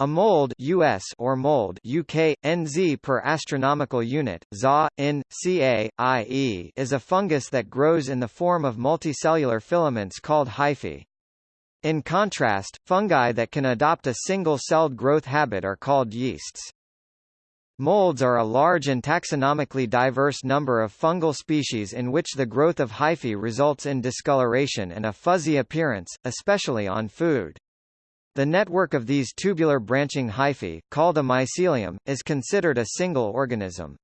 A mold US or mold UK, NZ per astronomical unit, ZA, in, Ca, IE is a fungus that grows in the form of multicellular filaments called hyphae. In contrast, fungi that can adopt a single-celled growth habit are called yeasts. Molds are a large and taxonomically diverse number of fungal species in which the growth of hyphae results in discoloration and a fuzzy appearance, especially on food. The network of these tubular branching hyphae, called a mycelium, is considered a single organism.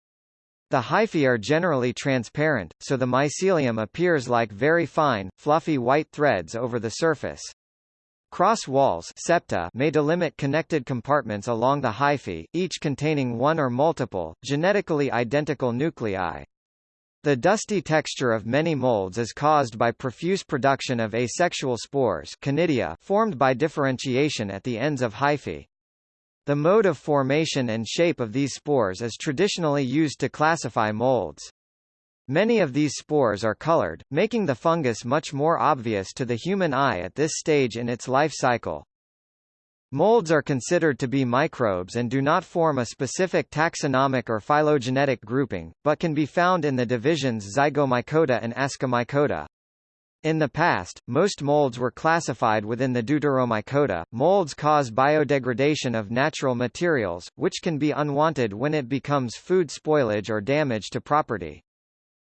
The hyphae are generally transparent, so the mycelium appears like very fine, fluffy white threads over the surface. Cross walls septa may delimit connected compartments along the hyphae, each containing one or multiple, genetically identical nuclei. The dusty texture of many molds is caused by profuse production of asexual spores conidia formed by differentiation at the ends of hyphae. The mode of formation and shape of these spores is traditionally used to classify molds. Many of these spores are colored, making the fungus much more obvious to the human eye at this stage in its life cycle. Molds are considered to be microbes and do not form a specific taxonomic or phylogenetic grouping, but can be found in the divisions Zygomycota and Ascomycota. In the past, most molds were classified within the Deuteromycota. Molds cause biodegradation of natural materials, which can be unwanted when it becomes food spoilage or damage to property.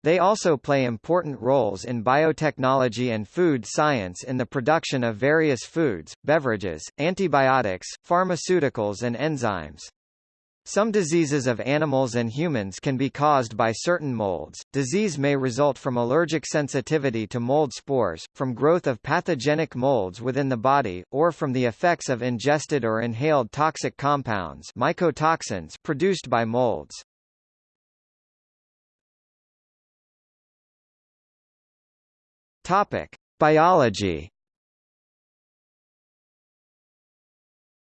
They also play important roles in biotechnology and food science in the production of various foods, beverages, antibiotics, pharmaceuticals and enzymes. Some diseases of animals and humans can be caused by certain molds. Disease may result from allergic sensitivity to mold spores, from growth of pathogenic molds within the body, or from the effects of ingested or inhaled toxic compounds mycotoxins produced by molds. Topic: Biology.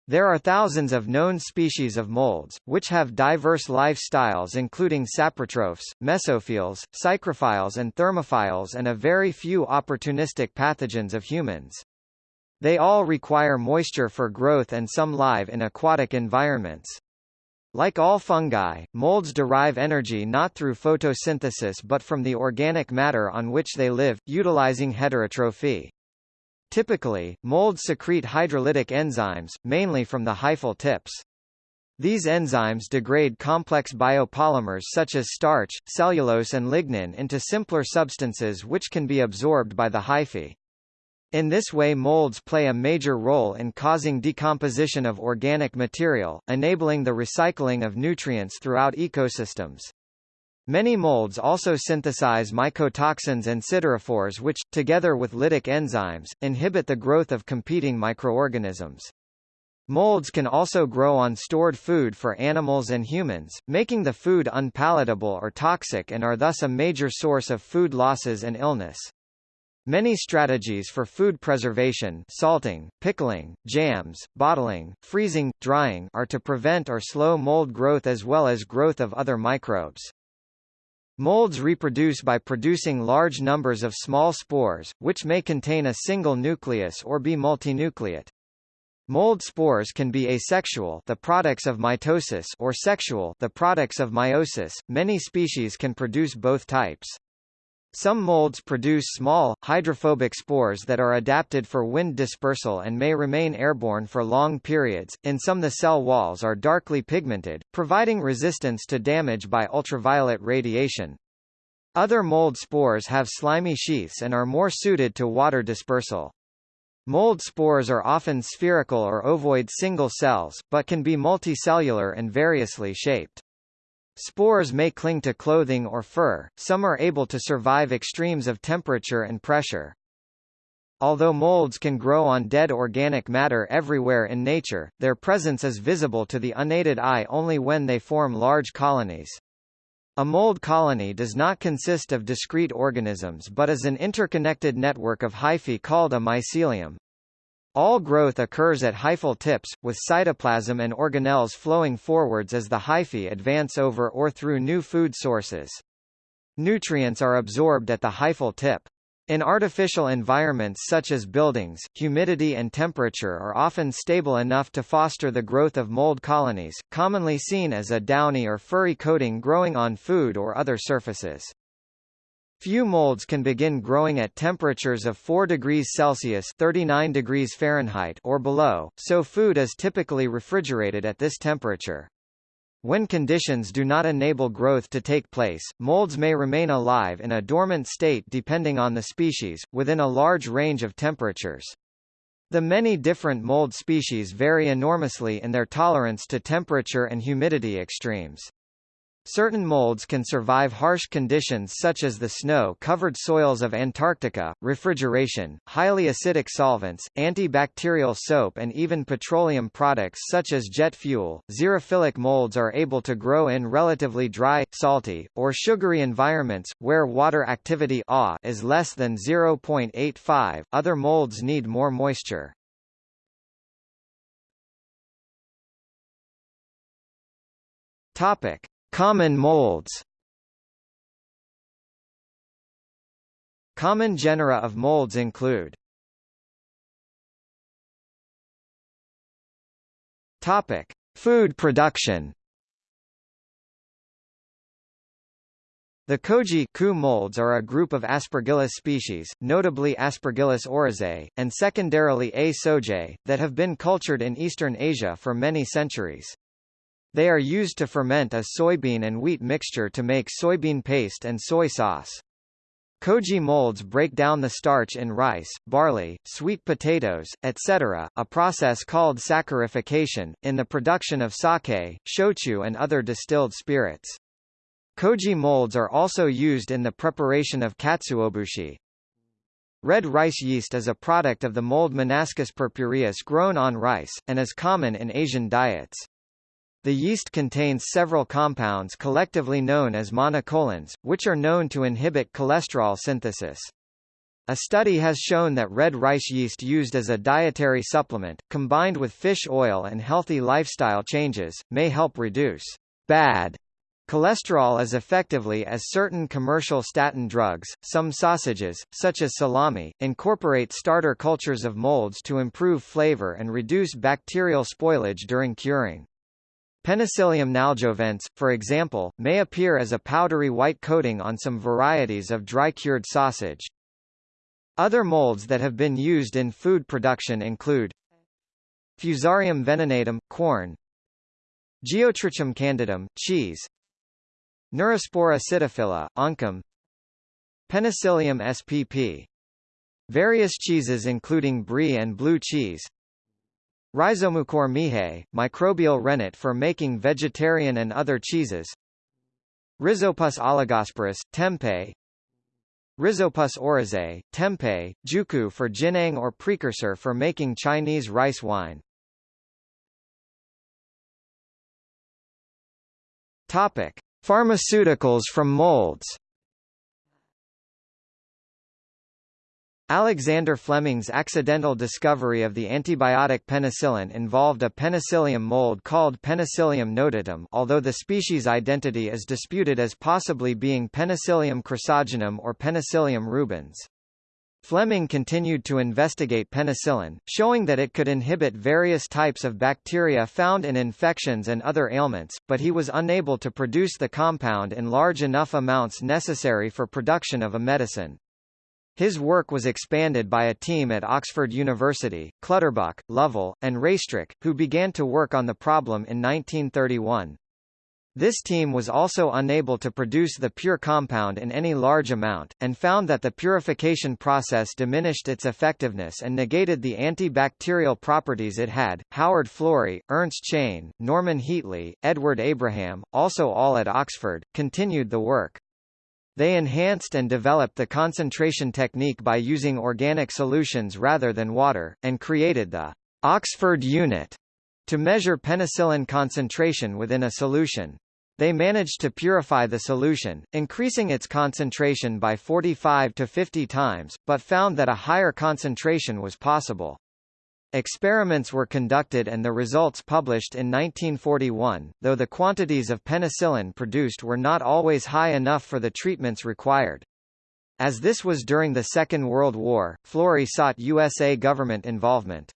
There are thousands of known species of molds, which have diverse lifestyles including saprotrophs, mesophiles, psychrophiles and thermophiles and a very few opportunistic pathogens of humans. They all require moisture for growth and some live in aquatic environments. Like all fungi, molds derive energy not through photosynthesis but from the organic matter on which they live, utilizing heterotrophy. Typically, molds secrete hydrolytic enzymes, mainly from the hyphal tips. These enzymes degrade complex biopolymers such as starch, cellulose and lignin into simpler substances which can be absorbed by the hyphae. In this way molds play a major role in causing decomposition of organic material, enabling the recycling of nutrients throughout ecosystems. Many molds also synthesize mycotoxins and siderophores which, together with lytic enzymes, inhibit the growth of competing microorganisms. Molds can also grow on stored food for animals and humans, making the food unpalatable or toxic and are thus a major source of food losses and illness. Many strategies for food preservation salting, pickling, jams, bottling, freezing, drying are to prevent or slow mold growth as well as growth of other microbes. Molds reproduce by producing large numbers of small spores, which may contain a single nucleus or be multinucleate. Mold spores can be asexual the products of mitosis or sexual the products of meiosis. Many species can produce both types. Some molds produce small, hydrophobic spores that are adapted for wind dispersal and may remain airborne for long periods. In some the cell walls are darkly pigmented, providing resistance to damage by ultraviolet radiation. Other mold spores have slimy sheaths and are more suited to water dispersal. Mold spores are often spherical or ovoid single cells, but can be multicellular and variously shaped. Spores may cling to clothing or fur, some are able to survive extremes of temperature and pressure. Although molds can grow on dead organic matter everywhere in nature, their presence is visible to the unaided eye only when they form large colonies. A mold colony does not consist of discrete organisms but is an interconnected network of hyphae called a mycelium. All growth occurs at hyphal tips, with cytoplasm and organelles flowing forwards as the hyphae advance over or through new food sources. Nutrients are absorbed at the hyphal tip. In artificial environments such as buildings, humidity and temperature are often stable enough to foster the growth of mold colonies, commonly seen as a downy or furry coating growing on food or other surfaces. Few molds can begin growing at temperatures of 4 degrees Celsius 39 degrees Fahrenheit or below, so food is typically refrigerated at this temperature. When conditions do not enable growth to take place, molds may remain alive in a dormant state depending on the species, within a large range of temperatures. The many different mold species vary enormously in their tolerance to temperature and humidity extremes. Certain molds can survive harsh conditions such as the snow-covered soils of Antarctica, refrigeration, highly acidic solvents, antibacterial soap and even petroleum products such as jet fuel. Xerophilic molds are able to grow in relatively dry, salty, or sugary environments, where water activity is less than 0.85. Other molds need more moisture. Topic. Common molds Common genera of molds include Topic: Food production. The koji molds are a group of Aspergillus species, notably Aspergillus oryzae, and secondarily A. sojae, that have been cultured in Eastern Asia for many centuries. They are used to ferment a soybean and wheat mixture to make soybean paste and soy sauce. Koji molds break down the starch in rice, barley, sweet potatoes, etc., a process called saccharification, in the production of sake, shochu and other distilled spirits. Koji molds are also used in the preparation of katsuobushi. Red rice yeast is a product of the mold Monascus purpureus grown on rice, and is common in Asian diets. The yeast contains several compounds collectively known as monacolins, which are known to inhibit cholesterol synthesis. A study has shown that red rice yeast used as a dietary supplement, combined with fish oil and healthy lifestyle changes, may help reduce bad cholesterol as effectively as certain commercial statin drugs. Some sausages, such as salami, incorporate starter cultures of molds to improve flavor and reduce bacterial spoilage during curing. Penicillium nalgiovense, for example, may appear as a powdery white coating on some varieties of dry-cured sausage. Other molds that have been used in food production include Fusarium venenatum, Quorn Geotrichum candidum, cheese Neurospora sitophila, oncom Penicillium spp. Various cheeses including brie and blue cheese Rhizomucor miehei, microbial rennet for making vegetarian and other cheeses. Rhizopus oligosporus, tempeh. Rhizopus oryzae, tempeh, jiuqu for jiuniang or precursor for making Chinese rice wine. Topic: Pharmaceuticals from molds. Alexander Fleming's accidental discovery of the antibiotic penicillin involved a penicillium mold called Penicillium notatum although the species identity is disputed as possibly being Penicillium chrysogenum or Penicillium rubens. Fleming continued to investigate penicillin, showing that it could inhibit various types of bacteria found in infections and other ailments, but he was unable to produce the compound in large enough amounts necessary for production of a medicine. His work was expanded by a team at Oxford University, Clutterbuck, Lovell, and Raistrick, who began to work on the problem in 1931. This team was also unable to produce the pure compound in any large amount, and found that the purification process diminished its effectiveness and negated the antibacterial properties it had. Howard Florey, Ernst Chain, Norman Heatley, Edward Abraham, also all at Oxford, continued the work. They enhanced and developed the concentration technique by using organic solutions rather than water, and created the Oxford unit to measure penicillin concentration within a solution. They managed to purify the solution, increasing its concentration by 45 to 50 times, but found that a higher concentration was possible. Experiments were conducted and the results published in 1941, though the quantities of penicillin produced were not always high enough for the treatments required. As this was during the Second World War, Florey sought USA government involvement.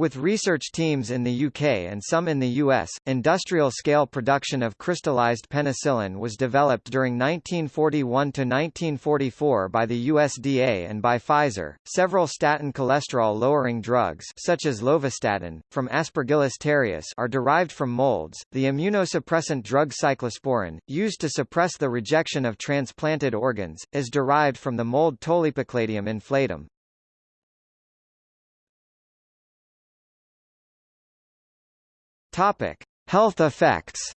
With research teams in the UK and some in the US, industrial-scale production of crystallized penicillin was developed during 1941–1944 by the USDA and by Pfizer. Several statin cholesterol-lowering drugs such as lovastatin, from Aspergillus terreus are derived from molds. The immunosuppressant drug cyclosporin, used to suppress the rejection of transplanted organs, is derived from the mold Tolypocladium inflatum. Topic: Health effects.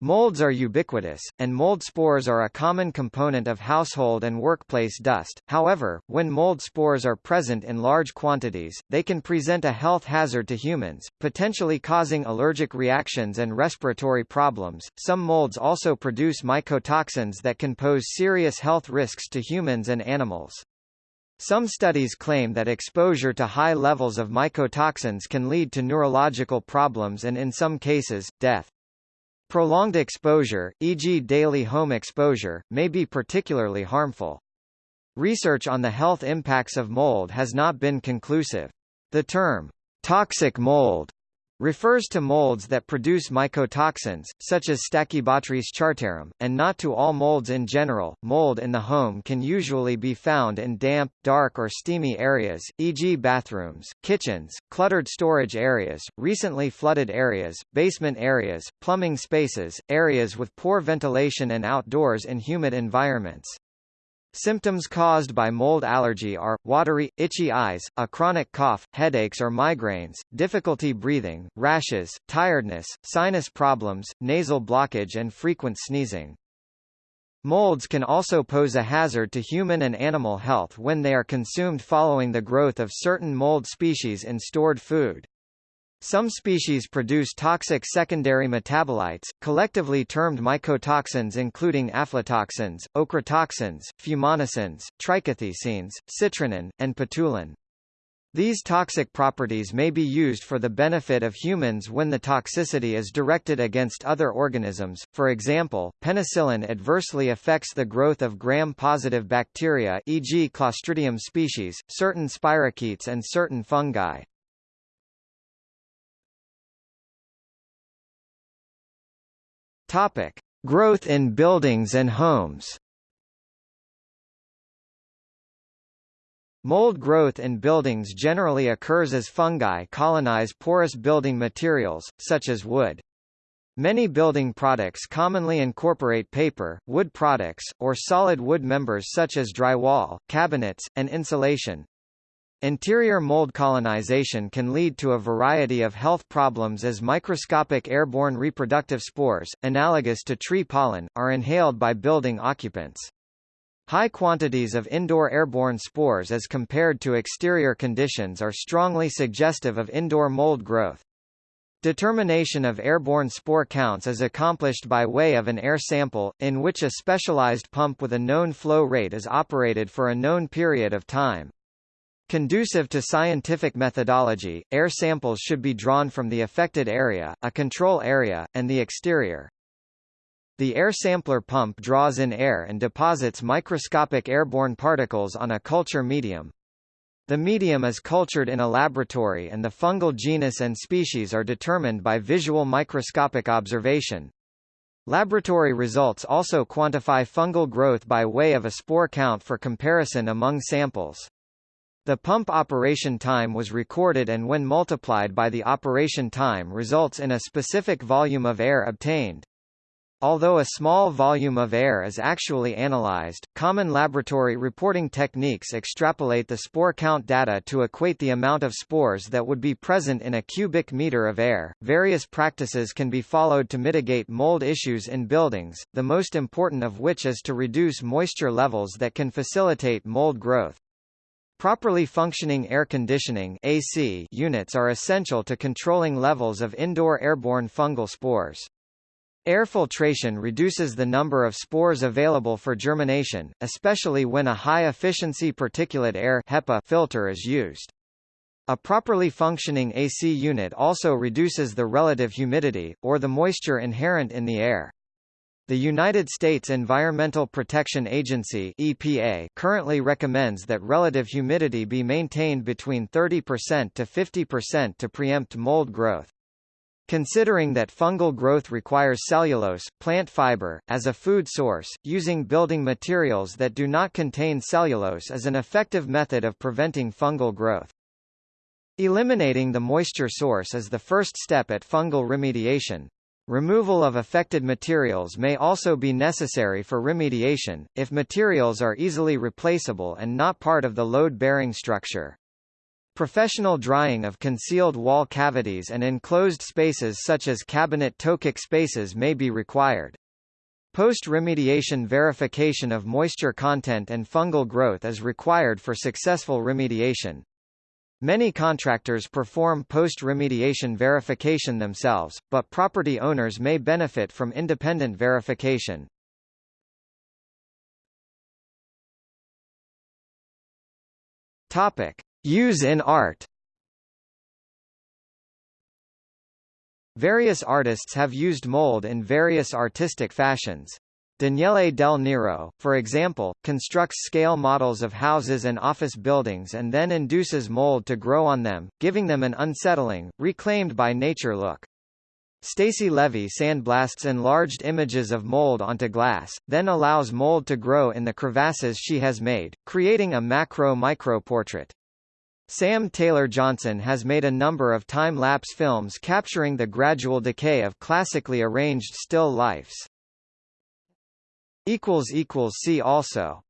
Molds are ubiquitous, and mold spores are a common component of household and workplace dust. However, when mold spores are present in large quantities, they can present a health hazard to humans, potentially causing allergic reactions and respiratory problems. Some molds also produce mycotoxins that can pose serious health risks to humans and animals. Some studies claim that exposure to high levels of mycotoxins can lead to neurological problems and in some cases, death. Prolonged exposure, e.g. daily home exposure, may be particularly harmful. Research on the health impacts of mold has not been conclusive. The term, toxic mold, refers to molds that produce mycotoxins, such as Stachybotrys chartarum, and not to all molds in general. Mold in the home can usually be found in damp, dark or steamy areas, e.g. bathrooms, kitchens, cluttered storage areas, recently flooded areas, basement areas, plumbing spaces, areas with poor ventilation and outdoors in humid environments. Symptoms caused by mold allergy are, watery, itchy eyes, a chronic cough, headaches or migraines, difficulty breathing, rashes, tiredness, sinus problems, nasal blockage and frequent sneezing. Molds can also pose a hazard to human and animal health when they are consumed following the growth of certain mold species in stored food. Some species produce toxic secondary metabolites, collectively termed mycotoxins including aflatoxins, ochratoxins, fumonisins, trichothecenes, citrinin, and patulin. These toxic properties may be used for the benefit of humans when the toxicity is directed against other organisms. For example, penicillin adversely affects the growth of gram-positive bacteria e.g. Clostridium species, certain spirochetes and certain fungi. Topic: Growth in buildings and homes. Mold growth in buildings generally occurs as fungi colonize porous building materials, such as wood. Many building products commonly incorporate paper, wood products, or solid wood members such as drywall, cabinets, and insulation. Interior mold colonization can lead to a variety of health problems as microscopic airborne reproductive spores, analogous to tree pollen, are inhaled by building occupants. High quantities of indoor airborne spores as compared to exterior conditions are strongly suggestive of indoor mold growth. Determination of airborne spore counts is accomplished by way of an air sample, in which a specialized pump with a known flow rate is operated for a known period of time. Conducive to scientific methodology, air samples should be drawn from the affected area, a control area, and the exterior. The air sampler pump draws in air and deposits microscopic airborne particles on a culture medium. The medium is cultured in a laboratory and the fungal genus and species are determined by visual microscopic observation. Laboratory results also quantify fungal growth by way of a spore count for comparison among samples. The pump operation time was recorded and when multiplied by the operation time results in a specific volume of air obtained. Although a small volume of air is actually analyzed, common laboratory reporting techniques extrapolate the spore count data to equate the amount of spores that would be present in a cubic meter of air. Various practices can be followed to mitigate mold issues in buildings, the most important of which is to reduce moisture levels that can facilitate mold growth. Properly functioning air conditioning AC units are essential to controlling levels of indoor airborne fungal spores. Air filtration reduces the number of spores available for germination, especially when a high-efficiency particulate air HEPA filter is used. A properly functioning AC unit also reduces the relative humidity, or the moisture inherent in the air. The United States Environmental Protection Agency EPA currently recommends that relative humidity be maintained between 30% to 50% to preempt mold growth. Considering that fungal growth requires cellulose, plant fiber, as a food source, using building materials that do not contain cellulose is an effective method of preventing fungal growth. Eliminating the moisture source is the first step at fungal remediation. Removal of affected materials may also be necessary for remediation, if materials are easily replaceable and not part of the load-bearing structure. Professional drying of concealed wall cavities and enclosed spaces such as cabinet toe-kick spaces may be required. Post-remediation verification of moisture content and fungal growth is required for successful remediation. Many contractors perform post-remediation verification themselves, but property owners may benefit from independent verification. Topic: Use in art Various artists have used mold in various artistic fashions. Daniele Del Nero, for example, constructs scale models of houses and office buildings and then induces mold to grow on them, giving them an unsettling, reclaimed by nature look. Stacy Levy sandblasts enlarged images of mold onto glass, then allows mold to grow in the crevasses she has made, creating a macro-micro portrait. Sam Taylor Johnson has made a number of time-lapse films capturing the gradual decay of classically arranged still lifes. See also